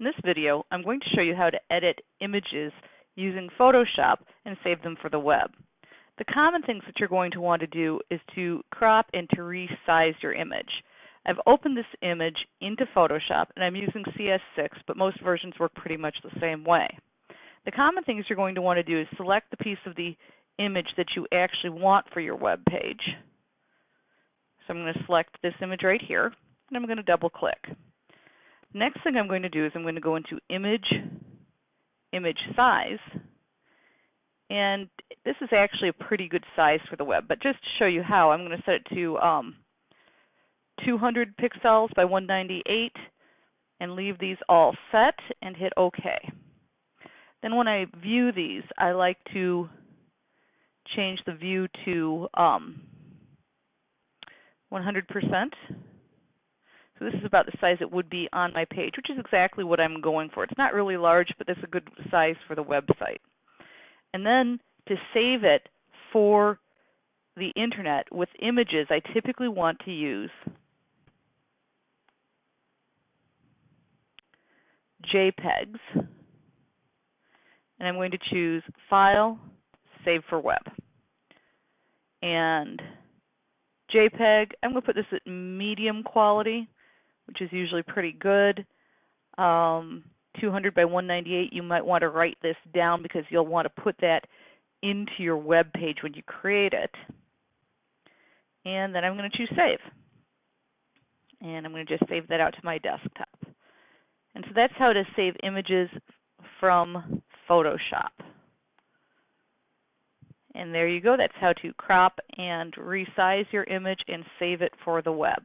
In this video, I'm going to show you how to edit images using Photoshop and save them for the web. The common things that you're going to want to do is to crop and to resize your image. I've opened this image into Photoshop and I'm using CS6, but most versions work pretty much the same way. The common things you're going to want to do is select the piece of the image that you actually want for your web page. So I'm going to select this image right here and I'm going to double click. Next thing I'm going to do is I'm going to go into Image, Image Size, and this is actually a pretty good size for the web, but just to show you how, I'm going to set it to um, 200 pixels by 198 and leave these all set and hit OK. Then when I view these, I like to change the view to um, 100%. So this is about the size it would be on my page, which is exactly what I'm going for. It's not really large, but it's a good size for the website. And then to save it for the internet with images, I typically want to use JPEGs. And I'm going to choose File, Save for Web. And JPEG, I'm going to put this at medium quality which is usually pretty good. Um, 200 by 198, you might want to write this down because you'll want to put that into your web page when you create it. And then I'm going to choose Save. And I'm going to just save that out to my desktop. And so that's how to save images from Photoshop. And there you go. That's how to crop and resize your image and save it for the web.